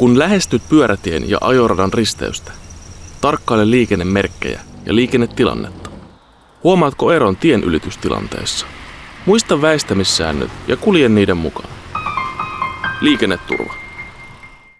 Kun lähestyt pyörätien ja ajoradan risteystä, tarkkaile liikennemerkkejä ja liikennetilannetta. Huomaatko eron tien ylitystilanteessa? Muista väistämissäännöt ja kulje niiden mukaan. Liikenneturva.